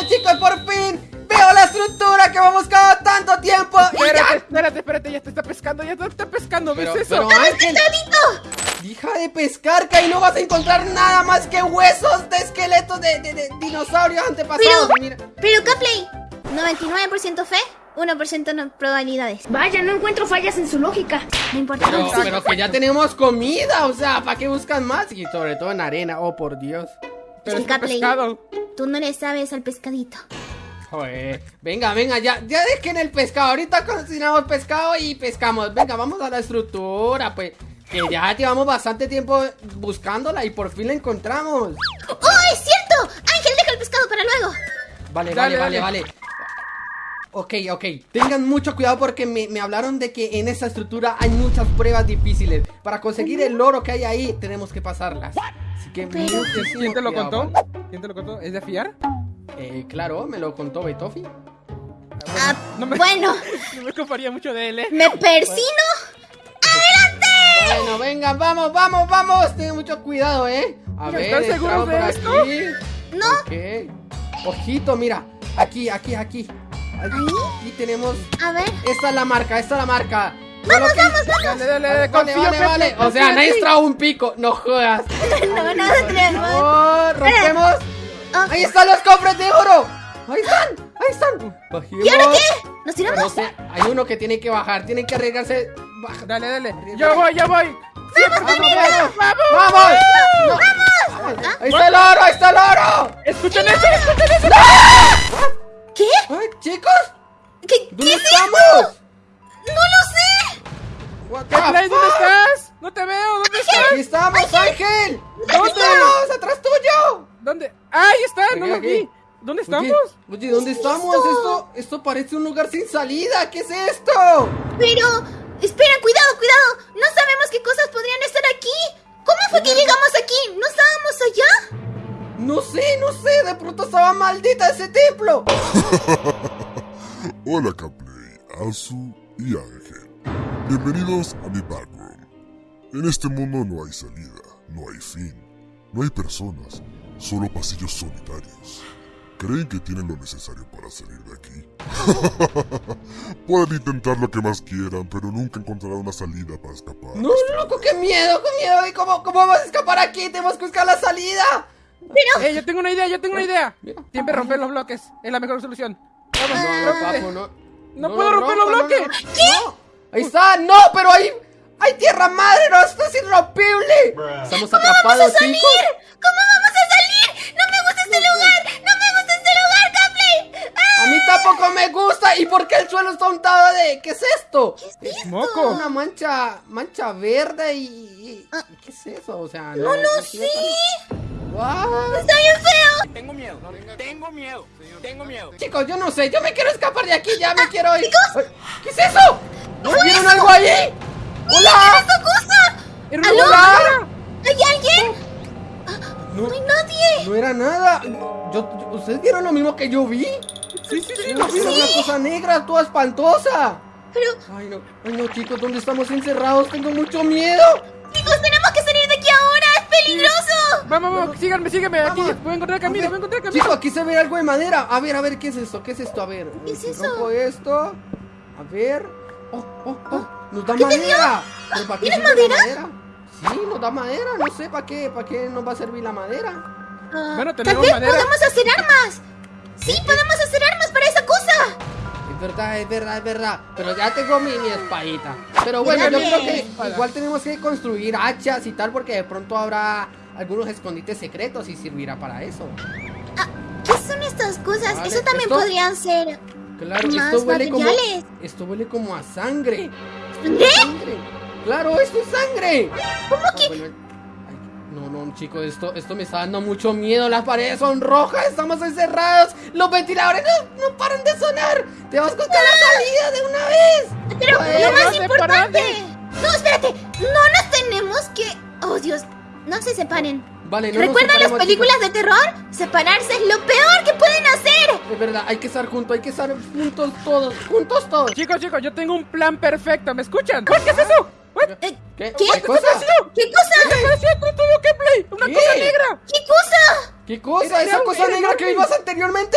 Vale chicos, por fin Veo la estructura que hemos buscado tanto tiempo Espérate, ya. espérate, espérate, ya te está pescando, ya te está pescando, ¿ves Pero, eso? pero Ángel Deja de pescar, que ahí no vas a encontrar nada más que huesos de esqueletos de, de- de dinosaurios antepasados Pero- Mira, Pero Capley, 99% fe, 1% no probabilidades. Vaya, no encuentro fallas en su lógica. No importa. pero, Sí. pero que ya tenemos comida, o sea, ¿para qué buscan más? Y sobre todo en arena, oh por Dios Pero pescado. Tú no le sabes al pescadito. Joder, venga, venga, ya, ya dejen el pescado. Ahorita cocinamos pescado y pescamos. Venga, vamos a la estructura, pues. Que ya llevamos bastante tiempo buscándola y por fin la encontramos. ¡Oh, es cierto! Ángel, deja el pescado para luego. Vale, Dale, vale, vale, dale. vale. Ok, ok. Tengan mucho cuidado porque me, me hablaron de que en esta estructura hay muchas pruebas difíciles. Para conseguir el oro que hay ahí, tenemos que pasarlas. Así muchísimo ¿Quién te lo contó? ¿Quién te lo contó? ¿Es de fiar? Eh, claro, me lo contó Betofi. Ah, No me- Bueno, No me contaría mucho de él, ¿eh? me persino. Bueno, venga, vamos, vamos, vamos. Ten mucho cuidado, ¿eh? A ver, ¿Están seguros entramos de por esto? aquí. No. Ok. Ojito, mira. Aquí, aquí, aquí. Aquí tenemos. A ver. Esta es la marca, esta es la marca. Vamos, vamos, vamos. Dale, dale, Vale, dale, confío, vale, Pepe, vale. O sea, nadie trajo un pico. No jodas. No, no. Oh, rompemos. Ah. Ahí están los cofres de oro. Ahí están, ahí están. Bajemos. ¿Y ahora qué? ¿Nos No tiramos? sé, hay uno que tiene que bajar, tiene que arriesgarse. Baja. Dale, dale. Yo voy, yo voy. ¡Vamos, vamos! ¡Vamos! ¡Vamos! No. Ahí está el oro, ahí está el oro. ¡Escuchen eso! ¡Escuchen eso! ¿Qué? Chicos, ¿Qué, ¿dónde qué es estamos? eso? The Play, ¿dónde estás? No te veo, ¿dónde estás? Aquí estamos, Ángel. ¿Dónde? ¿Dónde estamos? ¡Atrás tuyo! ¿Dónde? ¡Ah, ahí está! ¡No lo vi! ¿Dónde estamos? Oye, ¿dónde ¿Qué es estamos? esto? Esto, esto parece un lugar sin salida. ¿Qué es esto? Pero, espera, cuidado, cuidado. No sabemos qué cosas podrían estar aquí. ¿Cómo fue que llegamos aquí? ¿No estábamos allá? No sé, no sé. De pronto estaba maldita ese templo. Hola Capley, Azu y Ángel. Bienvenidos a mi backroom. En este mundo no hay salida, no hay fin, no hay personas, solo pasillos solitarios. ¿Creen que tienen lo necesario para salir de aquí? Pueden intentar lo que más quieran, pero nunca encontrarán una salida para escapar. No, loco, qué miedo, qué miedo. ¿Y cómo, cómo vamos a escapar aquí? Tenemos que buscar la salida. ¡Eh, yo tengo una idea, yo tengo una idea! Mira. Siempre romper los bloques, es la mejor solución. Vamos, No, rómpete. papu, no. No puedo romper los no, bloques. no. No. Ahí está, no, pero hay. ¡Hay tierra madre! ¡No, esto es irrompible! Estamos ¿Cómo vamos atrapados, a salir? chicos. ¿Cómo vamos a salir? No me gusta este lugar. No me gusta este lugar, Capley. ¡Ah! A mí tampoco me gusta. ¿Y por qué el suelo está untado de.? ¿Qué es esto? Es moco. Una mancha. mancha verde y. y- Ah. ¿Qué es eso? O sea, No lo tiene sé. What? Está bien feo. Tengo miedo, tengo miedo, tengo miedo. Chicos, yo no sé. Yo me quiero escapar de aquí. Ya me quiero ir. Ay, ¿Qué es eso? ¿No vieron algo ahí? ¡Hola! ¡Esta cosa! Era una. ¿Hay alguien? No, No hay nadie. no era nada. Yo, yo- ¿Ustedes vieron lo mismo que yo vi? Sí, sí, sí, ¿No vieron vi. una cosa negra, toda espantosa? Pero, Ay, no, ay, no, chicos, ¿dónde estamos encerrados? Tengo mucho miedo. chicos, tenemos que salir de aquí ahora. ¡Es peligroso! Vamos, vamos, síganme, síganme. Aquí, Vamos. voy a encontrar el camino, voy a encontrar el camino. Chicos, aquí se ve algo de madera. A ver, a ver, ¿qué es esto? ¿Qué es esto? A ver. ¿Qué es si eso? rompo esto. A ver. Oh, oh, oh. Nos da madera. ¿Pero para qué ¿Tienes madera? Sí, nos da madera. No sé para qué. ¿Para qué nos va a servir la madera? Ah, Bueno, tenemos vez madera. podemos hacer armas. Sí, podemos hacer armas para esa cosa. Es verdad, es verdad, es verdad. Pero ya tengo mi, mi espadita. Pero bueno, yo creo que igual tenemos que construir hachas y tal porque de pronto habrá algunos escondites secretos y servirá para eso. ¿Qué son estas cosas? Vale, Eso también esto- podrían ser. Claro, Más esto huele como esto huele como a sangre. ¿Sangre? Sangre. Claro, esto es sangre. ¿Cómo Ah, que? bueno, no, no, chicos, esto, esto me está dando mucho miedo. Las paredes son rojas, estamos encerrados. Los ventiladores no, no paran de sonar. Tenemos que buscar la salida de una vez. Pero Joder, lo más no importante. No, espérate. No nos tenemos que. Oh, Dios. No se separen. Vale, no ¿Recuerdan las películas de terror? Separarse es lo peor que pueden hacer. Chicos. Es verdad, hay que estar juntos, hay que estar juntos todos, juntos todos. Chicos, chicos, yo tengo un plan perfecto, ¿me escuchan? ¿Qué es eso? ¿What? ¿Qué? ¿Qué? ¿Qué cosa? ¿Qué cosa? ¿Qué todo gameplay? ¡Una ¿Qué? cosa negra! ¿Qué cosa? ¿Qué cosa? ¿Esa cosa era negra que vimos anteriormente?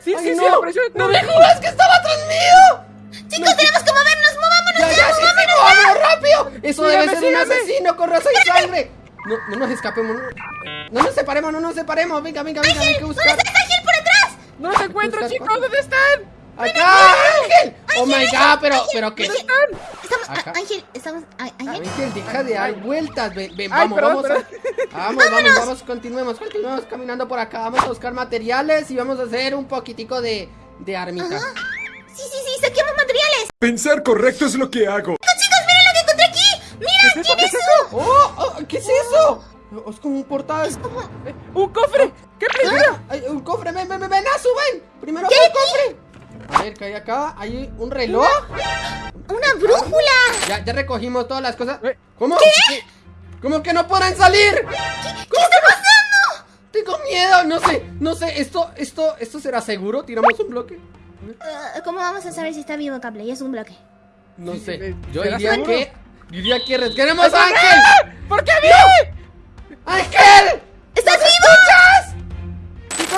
Sí, Ay, sí, sí, no. apareció. ¡No me jodas que estaba atrás mío! Chicos, tenemos que movernos, movámonos. ¡Ya, ya, sí, sí, vámonos rápido! Eso debe Sígame, ser un asesino con raza y sangre. No, no nos escapemos, no, no nos separemos, no nos separemos. Venga, venga, venga, hay que ¿Dónde buscar. Ángel atrás? No los encuentro, chicos. ¿Dónde están? ¡Acá, Ángel! ¡Oh my god! Pero, pero que. ¿Dónde están? Estamos, Ángel, estamos, Ángel. Ángel, deja de dar vueltas. Ven, vamos, vamos. Vamos, vamos, vamos, continuemos, continuemos caminando por acá. Vamos a buscar materiales y vamos a hacer un poquitico de, de armita. Sí, sí, sí, saquemos materiales. Pensar correcto es lo que hago. Chicos, miren lo que encontré aquí. Mira, ¿Qué es eso? ¿quién ¿Qué es es eso? ¡Oh! oh, ¿Qué es eso? Oh, Es como un portal. Eh, ¡Un cofre! ¿Qué Mira, hay un cofre, ven, ven, ven, ven, ah, suben. Primero ¿Qué el cofre. A ver, ¿qué hay acá? Hay un reloj. Una brújula. Ya, ya recogimos todas las cosas. Eh, ¿Cómo? ¿Cómo que no podrán salir? ¿Qué está pasando? Tengo miedo, no sé, no sé, esto, esto, esto será seguro, tiramos un bloque. Ah, ¿Cómo vamos a saber si está vivo Capley? Es un bloque. No sé, eh, yo ¿será diría seguro? que, diría que resqueremos a Ángel. ¿Por qué a mí? ¡Ángel! ¿Estás vivo?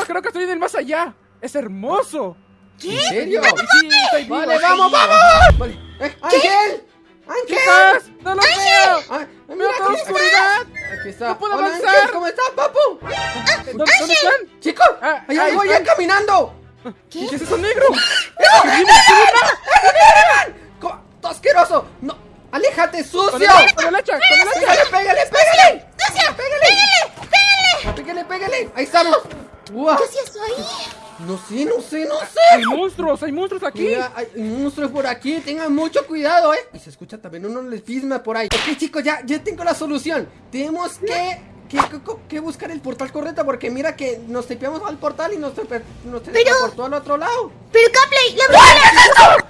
Creo que estoy en el más allá. Es hermoso. ¿En serio? Sí, estoy vivo, Vale, vamos, vamos. Vale. Eh, ¡Ángel! ¡Ángel! Chicos, no lo veo. Ah, mira, Veo toda aquí está. oscuridad. Aquí está. No puedo Hola, avanzar. Ángel, ¿cómo estás, papu? ¿Dónde, dónde están? Chicos, Ah, hay ahí allá están. caminando. ¿Qué es eso negro? Co- ¡Todo asqueroso! ¡No! ¡Aléjate, sucio! con el hacha, con el hacha. ¡Pégale, pégale, pégale! ¡Pégale! ¡Pégale, pégale! ¡Ahí estamos! ¿Qué eso ahí? No sé, no sé, no Hay sé. monstruos, hay monstruos aquí. Mira, hay monstruos por aquí, tengan mucho cuidado, eh. Y se escucha también uno lesbisma por ahí. Ok, chicos, ya, ya tengo la solución. Tenemos que, que, que- que buscar el portal correcto porque mira que nos tepeamos al portal y nos, nos transportó al otro lado. Pero Capley, la brújula.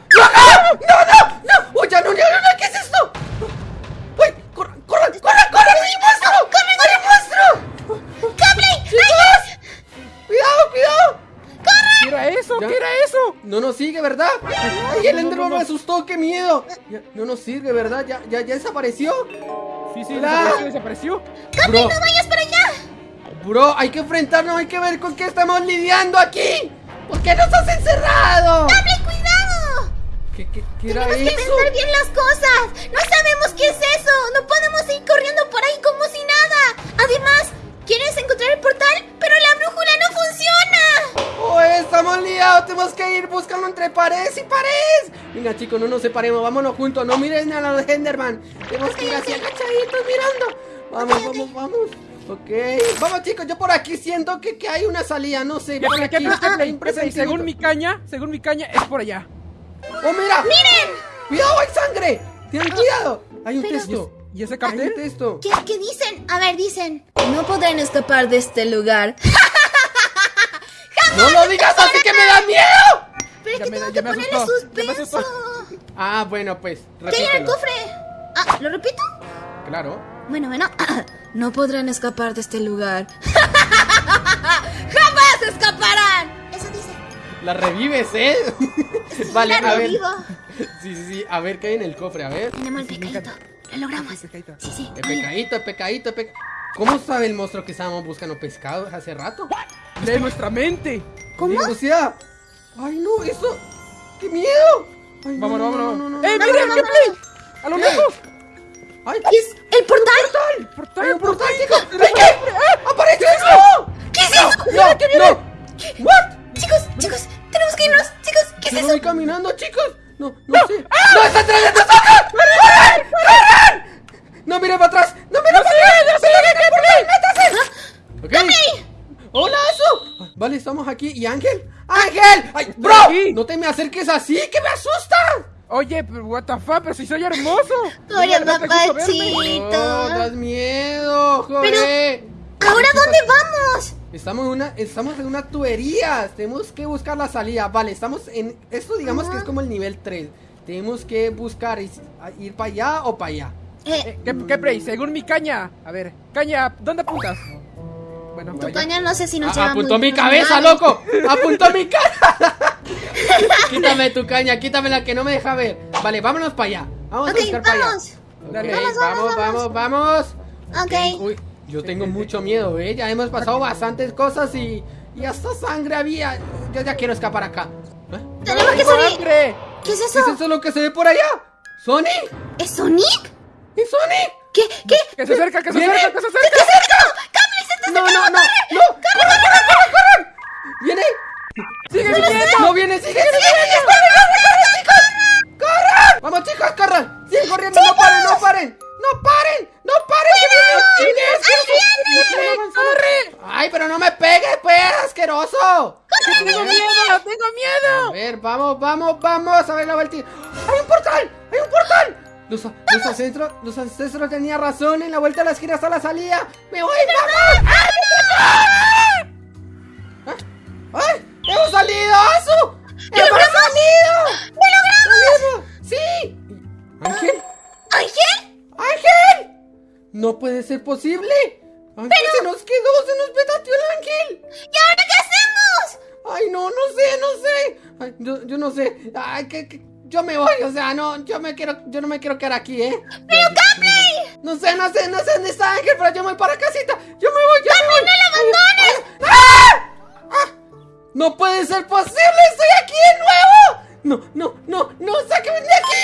Me asustó! ¡Qué miedo! Ya, no nos sirve, ¿verdad? ¿Ya, ya, ya desapareció? Sí, sí, Hola. desapareció, desapareció. No vayas para allá. bro, hay que enfrentarnos, hay que ver con qué estamos lidiando aquí. ¿Por qué nos has encerrado? Capley, cuidado. ¿Qué, qué, qué era Tenemos que eso? pensar bien las cosas. No sabemos qué es eso. No podemos ir corriendo por ahí como si nada. Además, Tenemos que ir buscando entre paredes y paredes. Venga, chicos, no nos separemos, vámonos juntos. No miren a los Enderman. Tenemos que ir así agachaditos mirando. Vamos, vamos, vamos. Ok, vamos chicos, yo por aquí siento que, que hay una salida, no sé, ¿Qué, por aquí. Según mi caña, según mi caña, es por allá. ¡Oh, mira! ¡Miren! ¡Cuidado, hay sangre! ¡Tienen cuidado! Hay un Pero- texto. ¿Y ese Hay un cartel? texto. ¿Qué, qué dicen? A ver, dicen. No podrán escapar de este lugar. ¡No lo digas así que me da miedo! Pero es que me- tengo que ponerle suspenso. Ah, bueno, pues, ¿Qué hay en el cofre? Ah, ¿lo repito? Claro. Bueno, bueno. No podrán escapar de este lugar. ¡Jamás escaparán! Eso dice. La revives, ¿eh? vale, la a ver. revivo. Sí, sí, sí. A ver qué hay en el cofre, a ver. Tenemos el pecadito. Lo logramos. Sí, sí. El ver. pecadito, el pecadito, el pecadito. ¿Cómo sabe el monstruo que estábamos buscando pescado hace rato? Lee nuestra mente. ¿Cómo? O sea. Ay, no, eso. ¡Qué miedo! Ay, no, Vámonos, no, no, vámonos. no, no, ¡Eh, no, miren, no, qué no, play! ¡A lo ¿Qué? lejos! ¡Ay! ¿Qué es? ¿El portal? ¡Portal! ¡Hay un portal, portal! chicos! ¡Ay, qué! ¡Apareció eso! ¿Qué es eso? ¡No! ¡No! ¿What? Chicos, chicos, tenemos que irnos. Chicos, ¿qué es eso? voy caminando, chicos. No, no, sé. ¡No, está atrás de nosotros! ¡Corran! ¡Corran! No mire para atrás. No mire para atrás. ¡Síguete por ahí! ¡Métase! Ok. ¡Hola, eso! Vale, estamos aquí. ¿Y Ángel? ¡Ángel! ¡Ay, bro! aquí. No te me acerques así, que me asustas. Oye, pero what the fuck, pero si soy hermoso. ¿No verme? papachito. Oh, das miedo, joder. ¿Ahora dónde vamos? Estamos en una, estamos en una tubería. Tenemos que buscar la salida. Vale, estamos en. Esto digamos que es como el nivel 3. Tenemos que buscar ir para allá o para allá. Eh, Eh, ¿Qué, qué play? Según mi caña. A ver, caña, ¿dónde apuntas? Bueno, tu caña no sé si nos Ah, lleva apuntó muy- mi cabeza, loco. Apuntó mi cara. quítame tu caña, quítame la que no me deja ver. Vale, vámonos para allá. Vamos a buscar para allá. vamos. Ok, Dale. Vamos, vamos, vamos, vamos, vamos. Ok. Uy, yo tengo mucho miedo, ¿eh? Ya hemos pasado bastantes cosas y, y hasta sangre había. yo ya quiero escapar acá. ¿Eh? Tenemos que ¡Tengo salir. hambre! ¿Qué es ¿Qué eso? es eso lo que se ve por allá? ¿Sonic? ¿Es Sonic? ¿Es Sonic? ¿Qué? ¿Qué? ¡Que se acerca, que se acerca, que se acerca! No, no, no, no. ¡Corran, corran, corran, corran! ¿Viene? ¡Sigue viniendo! No viene, sigue, sigue, sigue. ¡Corran, corran, chicos! ¡Corran! Vamos, chicos, corran. Siguen corriendo, no paren, no paren. No paren, no paren. que viene, viene. ¡Corre! Ay, pero no me pegues, pues, asqueroso. ¡Que ¡Tengo miedo! ¡Tengo A miedo! ver, vamos, vamos, vamos a ver la vuelta. ¡Hay un portal! ¡Hay un portal! Los, los ancestros, los ancestros tenían razón. En la vuelta a la esquina está la salida. ¡Me voy, vamos! ¡Ah! ¡Ay! ¡Hemos salido, Asu! ¡Hemos salido! ¡Lo logramos! ¡Sí! ¿Ángel? ¿Ángel? ¡Ángel! No puede ser posible. Ángel se nos quedó, se nos petateó el ángel. ¿Y ahora qué hacemos? Ay, no, no sé, no sé. Ay, yo, yo no sé. Ay, que, que- yo me voy, o sea, no, yo me quiero, yo no me quiero quedar aquí, ¿eh? ¡Pero Capri! No sé, no sé, no sé dónde está Ángel, pero yo me voy para casita. ¡No puede ser posible! ¡Estoy aquí de nuevo! ¡No, no, no, no! ¡Sáquenme de aquí!